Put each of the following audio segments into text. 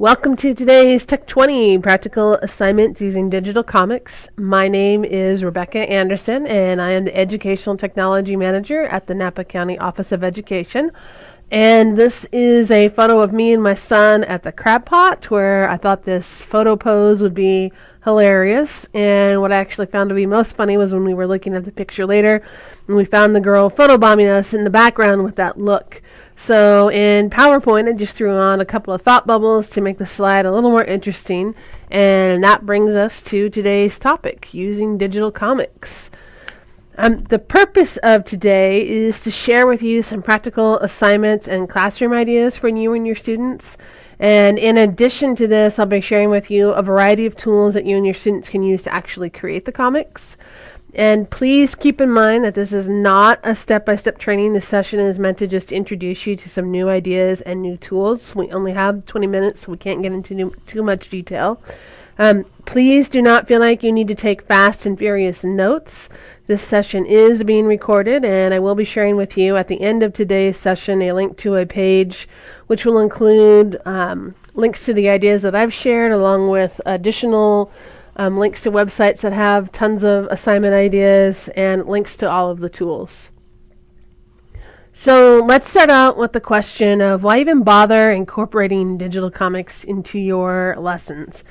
Welcome to today's Tech 20 practical assignments using digital comics. My name is Rebecca Anderson, and I am the Educational Technology Manager at the Napa County Office of Education. And this is a photo of me and my son at the crab pot, where I thought this photo pose would be hilarious. And what I actually found to be most funny was when we were looking at the picture later, and we found the girl photobombing us in the background with that look. So in PowerPoint, I just threw on a couple of thought bubbles to make the slide a little more interesting. And that brings us to today's topic, using digital comics. Um, the purpose of today is to share with you some practical assignments and classroom ideas for you and your students. And in addition to this, I'll be sharing with you a variety of tools that you and your students can use to actually create the comics. And please keep in mind that this is not a step by step training. This session is meant to just introduce you to some new ideas and new tools. We only have 20 minutes, so we can't get into new, too much detail. Um, please do not feel like you need to take fast and furious notes. This session is being recorded, and I will be sharing with you at the end of today's session a link to a page which will include um, links to the ideas that I've shared along with additional um, links to websites that have tons of assignment ideas, and links to all of the tools. So let's start out with the question of why even bother incorporating digital comics into your lessons.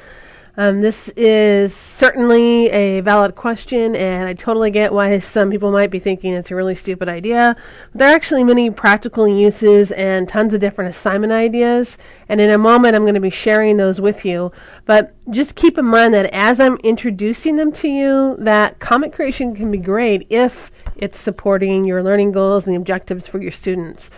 Um, this is certainly a valid question, and I totally get why some people might be thinking it's a really stupid idea. But there are actually many practical uses and tons of different assignment ideas, and in a moment I'm going to be sharing those with you. But just keep in mind that as I'm introducing them to you, that comic creation can be great if it's supporting your learning goals and the objectives for your students.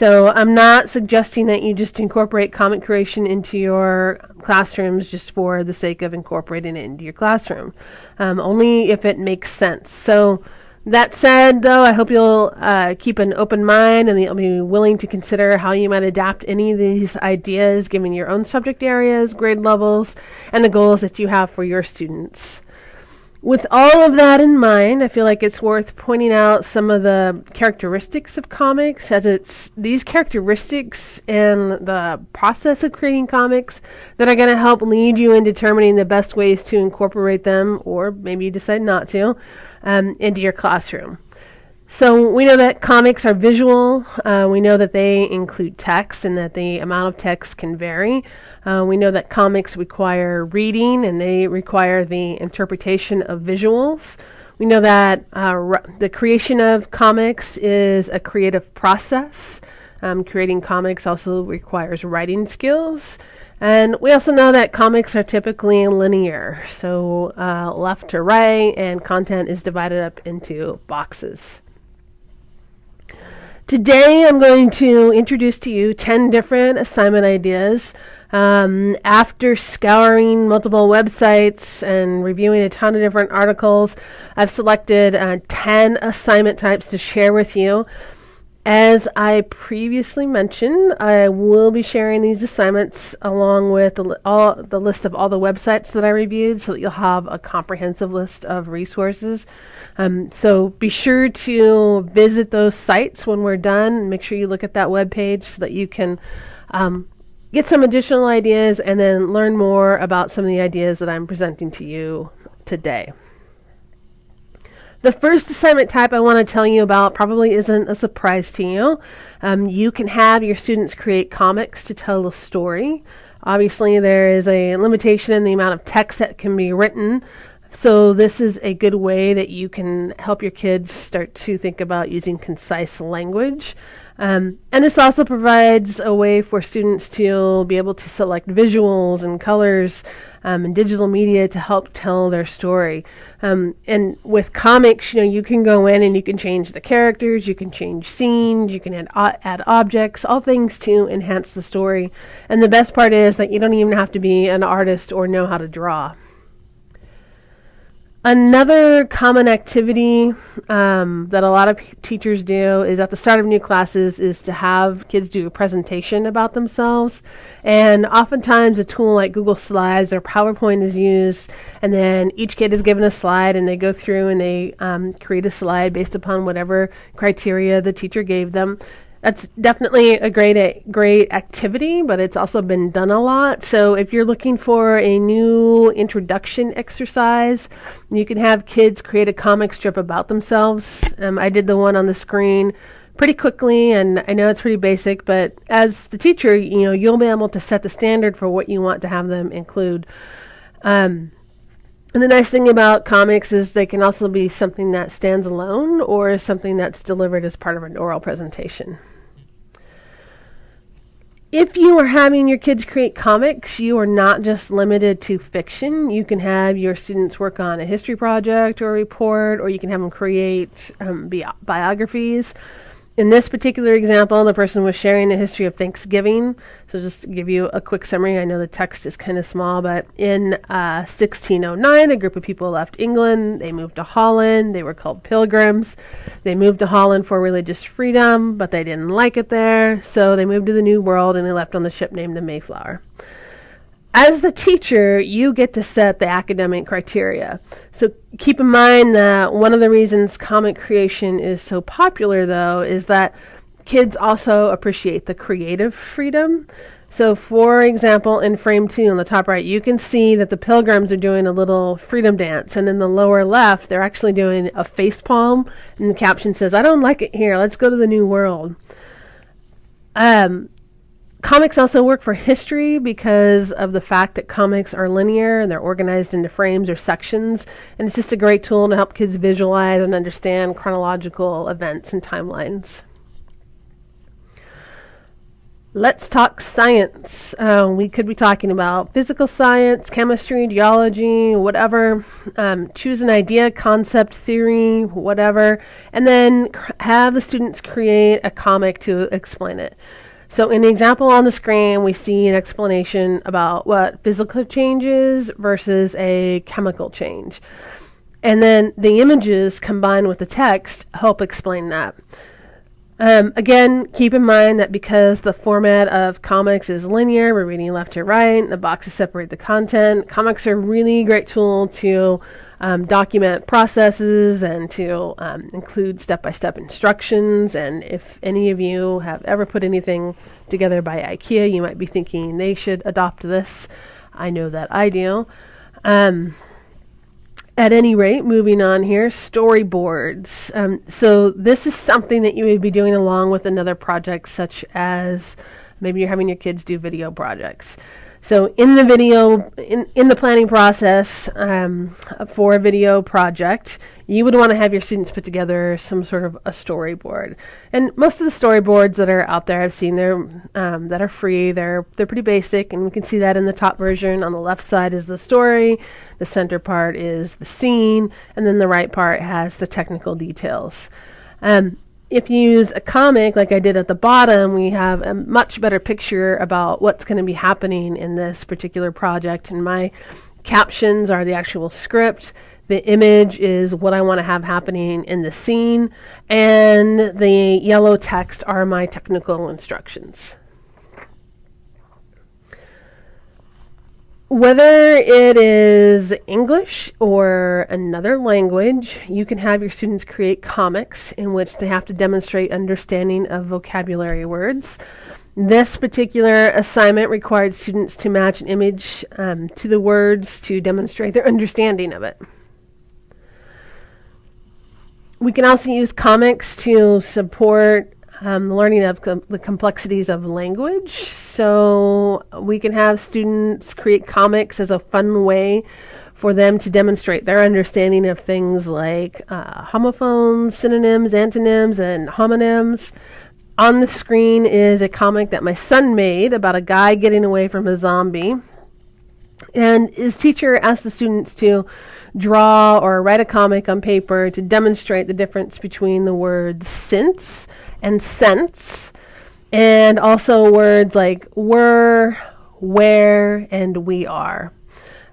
So I'm not suggesting that you just incorporate comic creation into your classrooms just for the sake of incorporating it into your classroom. Um, only if it makes sense. So that said, though, I hope you'll uh, keep an open mind and you'll be willing to consider how you might adapt any of these ideas given your own subject areas, grade levels, and the goals that you have for your students with all of that in mind, I feel like it's worth pointing out some of the characteristics of comics, as it's these characteristics and the process of creating comics that are going to help lead you in determining the best ways to incorporate them, or maybe you decide not to, um, into your classroom. So we know that comics are visual. Uh, we know that they include text and that the amount of text can vary. Uh, we know that comics require reading and they require the interpretation of visuals. We know that uh, the creation of comics is a creative process. Um, creating comics also requires writing skills. And we also know that comics are typically linear, so uh, left to right, and content is divided up into boxes. Today I'm going to introduce to you 10 different assignment ideas. Um, after scouring multiple websites and reviewing a ton of different articles, I've selected uh, 10 assignment types to share with you. As I previously mentioned, I will be sharing these assignments along with the, all, the list of all the websites that I reviewed so that you'll have a comprehensive list of resources um, so be sure to visit those sites when we're done. Make sure you look at that web page so that you can um, get some additional ideas and then learn more about some of the ideas that I'm presenting to you today. The first assignment type I want to tell you about probably isn't a surprise to you. Um, you can have your students create comics to tell a story. Obviously, there is a limitation in the amount of text that can be written, so this is a good way that you can help your kids start to think about using concise language. Um, and this also provides a way for students to be able to select visuals and colors um, and digital media to help tell their story. Um, and with comics, you know, you can go in and you can change the characters, you can change scenes, you can add, add objects, all things to enhance the story. And the best part is that you don't even have to be an artist or know how to draw. Another common activity um, that a lot of teachers do is at the start of new classes is to have kids do a presentation about themselves. And oftentimes a tool like Google Slides or PowerPoint is used, and then each kid is given a slide and they go through and they um, create a slide based upon whatever criteria the teacher gave them. That's definitely a great great activity, but it's also been done a lot. So if you're looking for a new introduction exercise, you can have kids create a comic strip about themselves. Um, I did the one on the screen pretty quickly, and I know it's pretty basic, but as the teacher, you know, you'll be able to set the standard for what you want to have them include. Um, and the nice thing about comics is they can also be something that stands alone or something that's delivered as part of an oral presentation. If you are having your kids create comics, you are not just limited to fiction. You can have your students work on a history project or a report, or you can have them create um, bi- biographies in this particular example, the person was sharing the history of Thanksgiving. So, just to give you a quick summary, I know the text is kind of small, but in uh, 1609, a group of people left England. They moved to Holland. They were called pilgrims. They moved to Holland for religious freedom, but they didn't like it there. So, they moved to the New World and they left on the ship named the Mayflower as the teacher, you get to set the academic criteria. So keep in mind that one of the reasons comic creation is so popular, though, is that kids also appreciate the creative freedom. So, for example, in frame two on the top right, you can see that the pilgrims are doing a little freedom dance, and in the lower left, they're actually doing a face palm, and the caption says, I don't like it here, let's go to the new world. Um, Comics also work for history because of the fact that comics are linear and they're organized into frames or sections, and it's just a great tool to help kids visualize and understand chronological events and timelines. Let's talk science. Uh, we could be talking about physical science, chemistry, geology, whatever. Um, choose an idea, concept, theory, whatever, and then have the students create a comic to explain it. So in the example on the screen, we see an explanation about what physical change is versus a chemical change. And then the images combined with the text help explain that. Um, again, keep in mind that because the format of comics is linear, we're reading left to right, the boxes separate the content. Comics are a really great tool to um, document processes and to um, include step-by-step instructions. And if any of you have ever put anything together by IKEA, you might be thinking they should adopt this. I know that I do. Um, at any rate, moving on here, storyboards. Um, so this is something that you would be doing along with another project, such as maybe you're having your kids do video projects. So in the video, in, in the planning process um, for a video project, you would want to have your students put together some sort of a storyboard. And most of the storyboards that are out there, I've seen they're um, that are free. They're they're pretty basic, and we can see that in the top version. On the left side is the story, the center part is the scene, and then the right part has the technical details. Um, if you use a comic like I did at the bottom, we have a much better picture about what's going to be happening in this particular project. And my captions are the actual script. The image is what I want to have happening in the scene. And the yellow text are my technical instructions. Whether it is English or another language, you can have your students create comics in which they have to demonstrate understanding of vocabulary words. This particular assignment required students to match an image um, to the words to demonstrate their understanding of it. We can also use comics to support um, learning of com- the complexities of language. So we can have students create comics as a fun way for them to demonstrate their understanding of things like uh, homophones, synonyms, antonyms, and homonyms. On the screen is a comic that my son made about a guy getting away from a zombie. And his teacher asked the students to draw or write a comic on paper to demonstrate the difference between the words since and sense, and also words like were, where, and we are.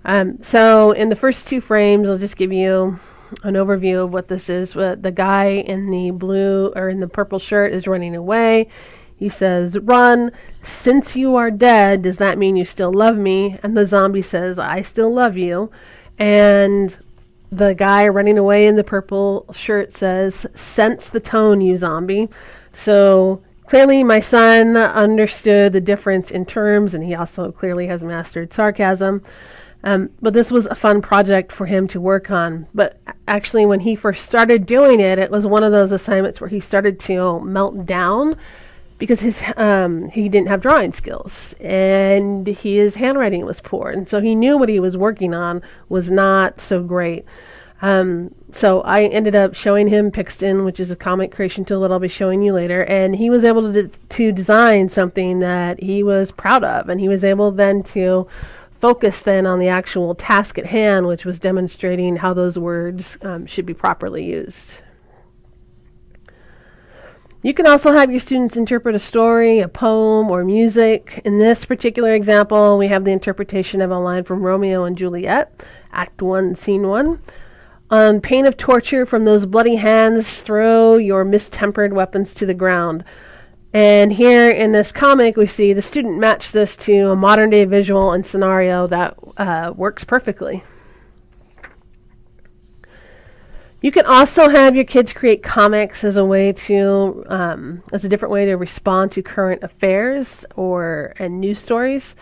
Um, so in the first two frames, I'll just give you an overview of what this is. The guy in the blue or in the purple shirt is running away. He says, Run. Since you are dead, does that mean you still love me? And the zombie says, I still love you. And the guy running away in the purple shirt says, Sense the tone, you zombie. So clearly, my son understood the difference in terms, and he also clearly has mastered sarcasm. Um, but this was a fun project for him to work on. But actually, when he first started doing it, it was one of those assignments where he started to melt down because his um, he didn't have drawing skills and his handwriting was poor, and so he knew what he was working on was not so great. Um, so I ended up showing him Pixton, which is a comic creation tool that I'll be showing you later, and he was able to to design something that he was proud of, and he was able then to focus then on the actual task at hand, which was demonstrating how those words um, should be properly used. You can also have your students interpret a story, a poem, or music. In this particular example, we have the interpretation of a line from Romeo and Juliet, Act 1, Scene 1. On pain of torture from those bloody hands, throw your mistempered weapons to the ground. And here in this comic, we see the student match this to a modern day visual and scenario that uh, works perfectly. You can also have your kids create comics as a way to, um, as a different way to respond to current affairs or and news stories.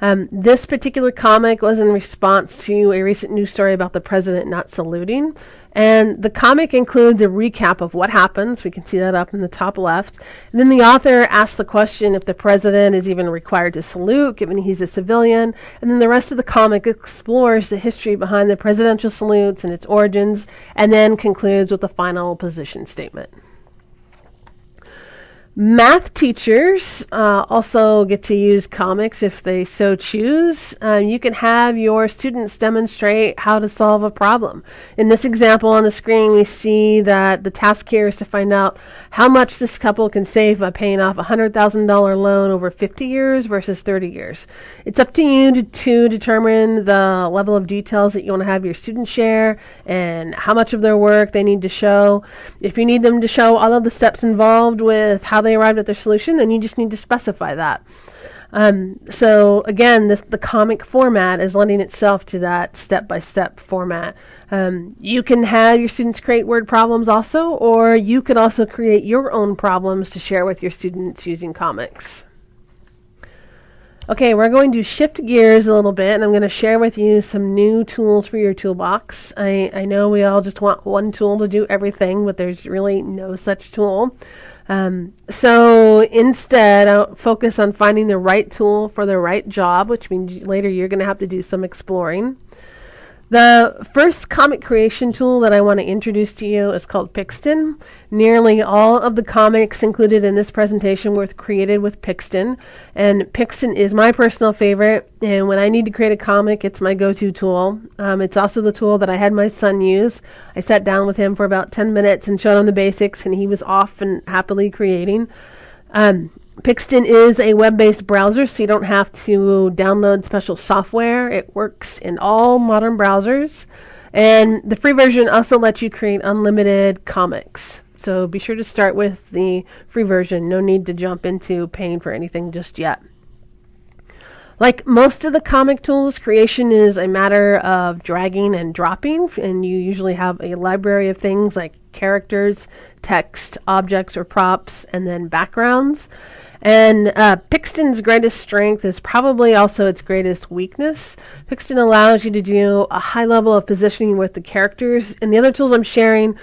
Um, this particular comic was in response to a recent news story about the president not saluting. And the comic includes a recap of what happens. We can see that up in the top left. And then the author asks the question if the president is even required to salute, given he's a civilian. And then the rest of the comic explores the history behind the presidential salutes and its origins, and then concludes with a final position statement. Math teachers uh, also get to use comics if they so choose. Um, you can have your students demonstrate how to solve a problem. In this example on the screen, we see that the task here is to find out how much this couple can save by paying off a $100,000 loan over 50 years versus 30 years. It's up to you to, to determine the level of details that you want to have your students share and how much of their work they need to show. If you need them to show all of the steps involved with how they arrived at their solution, then you just need to specify that. Um, so again, this, the comic format is lending itself to that step-by-step format. Um, you can have your students create word problems also, or you can also create your own problems to share with your students using comics. Okay, we're going to shift gears a little bit, and I'm going to share with you some new tools for your toolbox. I, I know we all just want one tool to do everything, but there's really no such tool. Um, so instead, I'll focus on finding the right tool for the right job, which means later you're going to have to do some exploring. The first comic creation tool that I want to introduce to you is called Pixton. Nearly all of the comics included in this presentation were created with Pixton, and Pixton is my personal favorite. And when I need to create a comic, it's my go-to tool. Um, it's also the tool that I had my son use. I sat down with him for about 10 minutes and showed him the basics, and he was off and happily creating. Um, Pixton is a web-based browser, so you don't have to download special software. It works in all modern browsers. And the free version also lets you create unlimited comics. So be sure to start with the free version. No need to jump into paying for anything just yet. Like most of the comic tools, creation is a matter of dragging and dropping, and you usually have a library of things like characters, text, objects or props, and then backgrounds. And uh, Pixton's greatest strength is probably also its greatest weakness. Pixton allows you to do a high level of positioning with the characters, and the other tools I'm sharing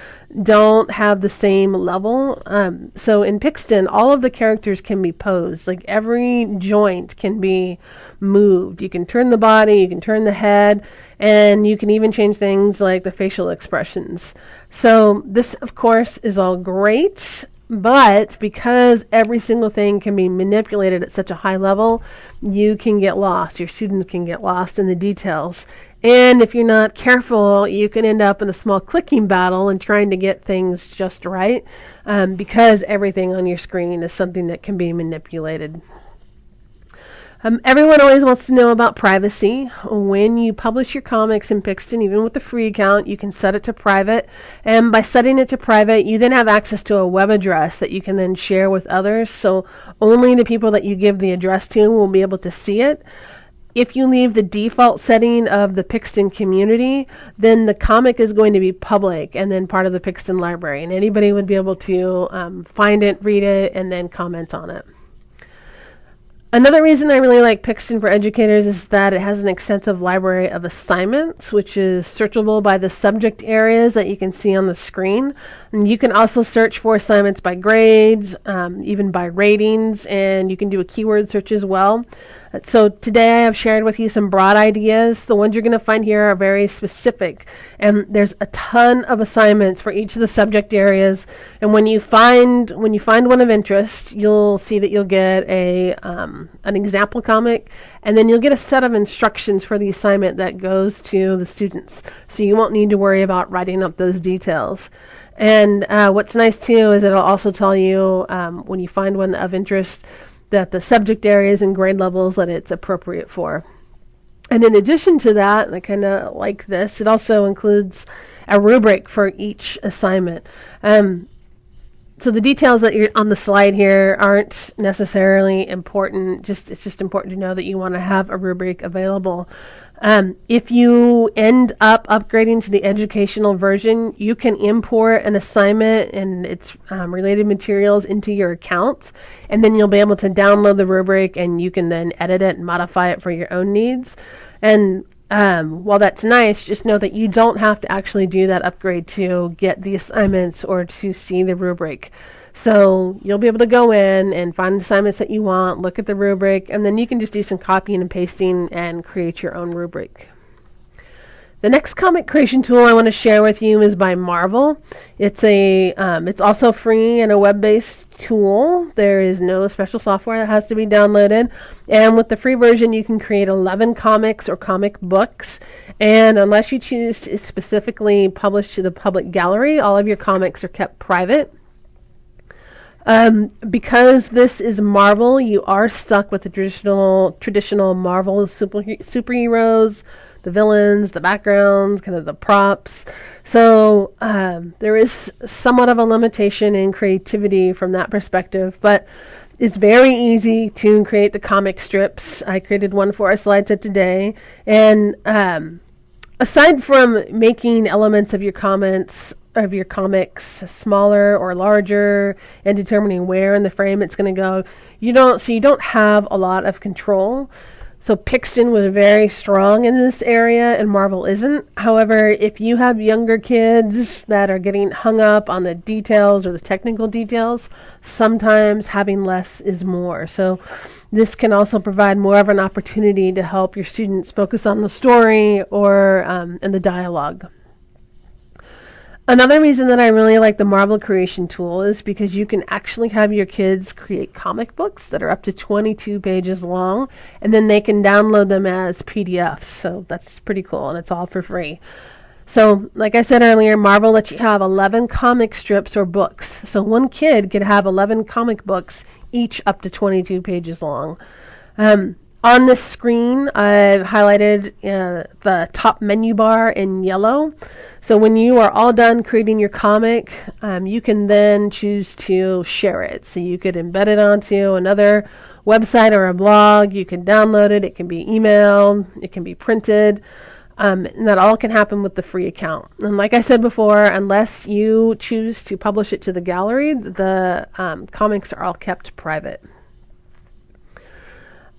don't have the same level. Um, so in Pixton, all of the characters can be posed. Like every joint can be moved. You can turn the body, you can turn the head, and you can even change things like the facial expressions. So this, of course, is all great. But because every single thing can be manipulated at such a high level, you can get lost. Your students can get lost in the details. And if you're not careful, you can end up in a small clicking battle and trying to get things just right um, because everything on your screen is something that can be manipulated. Um, everyone always wants to know about privacy. When you publish your comics in Pixton, even with the free account, you can set it to private. And by setting it to private, you then have access to a web address that you can then share with others. So only the people that you give the address to will be able to see it. if you leave the default setting of the Pixton community, then the comic is going to be public and then part of the Pixton library, and anybody would be able to um, find it, read it, and then comment on it. Another reason I really like Pixton for Educators is that it has an extensive library of assignments, which is searchable by the subject areas that you can see on the screen. And you can also search for assignments by grades, um, even by ratings, and you can do a keyword search as well. So today I have shared with you some broad ideas. The ones you're going to find here are very specific, and there's a ton of assignments for each of the subject areas. And when you find when you find one of interest, you'll see that you'll get a um, an example comic, and then you'll get a set of instructions for the assignment that goes to the students. So you won't need to worry about writing up those details. And uh, what's nice too is it'll also tell you um, when you find one of interest that the subject areas and grade levels that it's appropriate for. And in addition to that, I kind of like this, it also includes a rubric for each assignment. Um, so the details that you're on the slide here aren't necessarily important. Just it's just important to know that you want to have a rubric available. Um, if you end up upgrading to the educational version, you can import an assignment and its um, related materials into your accounts, and then you'll be able to download the rubric and you can then edit it and modify it for your own needs. And um, while that's nice, just know that you don't have to actually do that upgrade to get the assignments or to see the rubric. So you'll be able to go in and find assignments that you want, look at the rubric, and then you can just do some copying and pasting and create your own rubric. The next comic creation tool I want to share with you is by Marvel. It's a um, it's also free and a web-based tool. There is no special software that has to be downloaded. And with the free version, you can create 11 comics or comic books. And unless you choose to specifically publish to the public gallery, all of your comics are kept private. Um, because this is Marvel, you are stuck with the traditional traditional Marvel super, superheroes, the villains, the backgrounds, kind of the props. So um, there is somewhat of a limitation in creativity from that perspective, but it's very easy to create the comic strips. I created one for our slide set today, and um, aside from making elements of your comments of your comics smaller or larger and determining where in the frame it's going to go. You don't so you don't have a lot of control. So Pixton was very strong in this area and Marvel isn't. However, if you have younger kids that are getting hung up on the details or the technical details, sometimes having less is more. So this can also provide more of an opportunity to help your students focus on the story or um, and the dialogue. Another reason that I really like the Marvel Creation tool is because you can actually have your kids create comic books that are up to 22 pages long, and then they can download them as PDFs. So that's pretty cool, and it's all for free. So, like I said earlier, Marvel lets you have 11 comic strips or books. So one kid could have 11 comic books, each up to 22 pages long. Um, on the screen, I've highlighted uh, the top menu bar in yellow. So when you are all done creating your comic, um, you can then choose to share it. So you could embed it onto another website or a blog. You can download it. It can be emailed. It can be printed. Um, and that all can happen with the free account. And like I said before, unless you choose to publish it to the gallery, the um, comics are all kept private.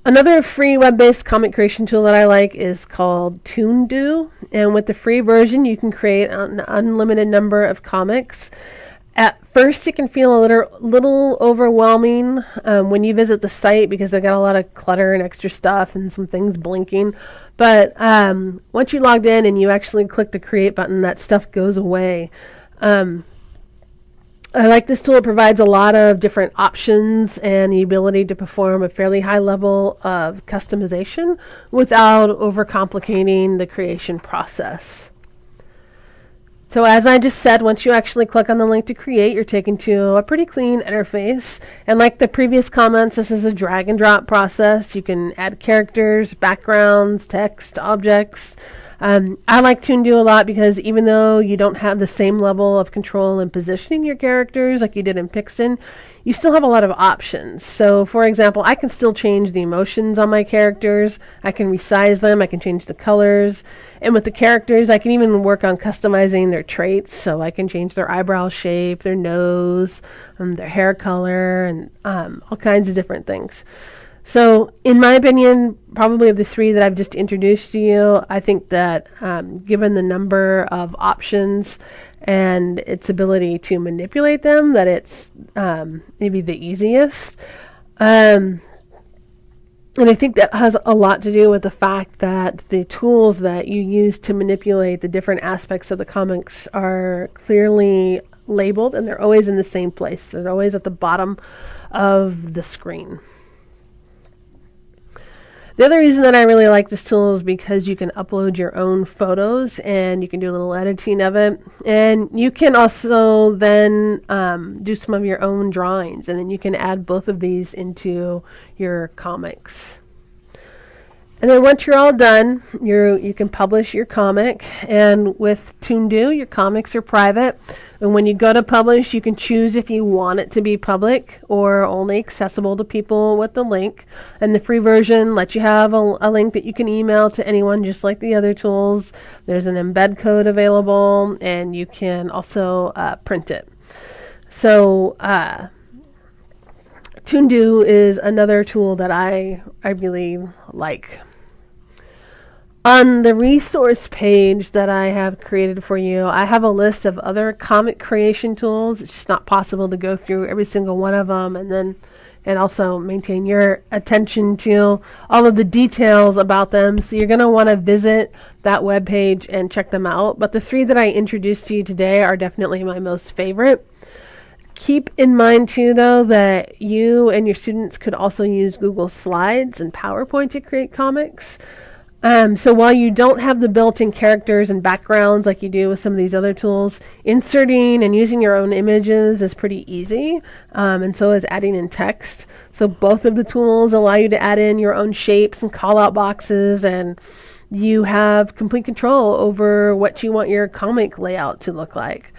Another free web-based comic creation tool that I like is called Toondoo, and with the free version, you can create an unlimited number of comics. At first, it can feel a little, little overwhelming um, when you visit the site because they've got a lot of clutter and extra stuff and some things blinking. But um, once you logged in and you actually click the create button, that stuff goes away. Um, I like this tool. It provides a lot of different options and the ability to perform a fairly high level of customization without overcomplicating the creation process. So as I just said, once you actually click on the link to create, you're taken to a pretty clean interface. And like the previous comments, this is a drag and drop process. You can add characters, backgrounds, text, objects, um, I like Toondoo a lot because even though you don't have the same level of control in positioning your characters like you did in Pixton, you still have a lot of options. So, for example, I can still change the emotions on my characters. I can resize them. I can change the colors. And with the characters, I can even work on customizing their traits. So I can change their eyebrow shape, their nose, um, their hair color, and um, all kinds of different things. So, in my opinion, probably of the three that I've just introduced to you, I think that um, given the number of options and its ability to manipulate them, that it's um, maybe the easiest. Um, and I think that has a lot to do with the fact that the tools that you use to manipulate the different aspects of the comics are clearly labeled and they're always in the same place. They're always at the bottom of the screen. The other reason that I really like this tool is because you can upload your own photos and you can do a little editing of it. And you can also then um, do some of your own drawings and then you can add both of these into your comics. And then once you're all done, you you can publish your comic. And with Toondoo, your comics are private. And when you go to publish, you can choose if you want it to be public or only accessible to people with the link. And the free version lets you have a, a link that you can email to anyone, just like the other tools. There's an embed code available, and you can also uh, print it. So, uh, is another tool that I I really like. On the resource page that I have created for you, I have a list of other comic creation tools. It's just not possible to go through every single one of them and then and also maintain your attention to all of the details about them. So you're going to want to visit that web page and check them out. But the three that I introduced to you today are definitely my most favorite. Keep in mind too though that you and your students could also use Google Slides and PowerPoint to create comics. Um, so while you don't have the built-in characters and backgrounds like you do with some of these other tools, inserting and using your own images is pretty easy, um, and so is adding in text. So both of the tools allow you to add in your own shapes and call-out boxes, and you have complete control over what you want your comic layout to look like.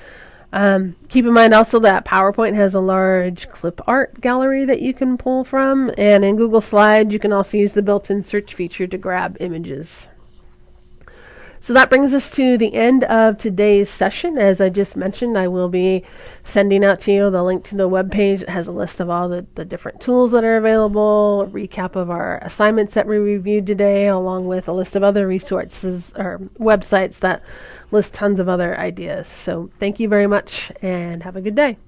Um, keep in mind also that PowerPoint has a large clip art gallery that you can pull from, and in Google Slides you can also use the built-in search feature to grab images. So that brings us to the end of today's session. As I just mentioned, I will be sending out to you the link to the web page. Has a list of all the, the different tools that are available, a recap of our assignments that we reviewed today, along with a list of other resources or websites that list tons of other ideas. So thank you very much and have a good day.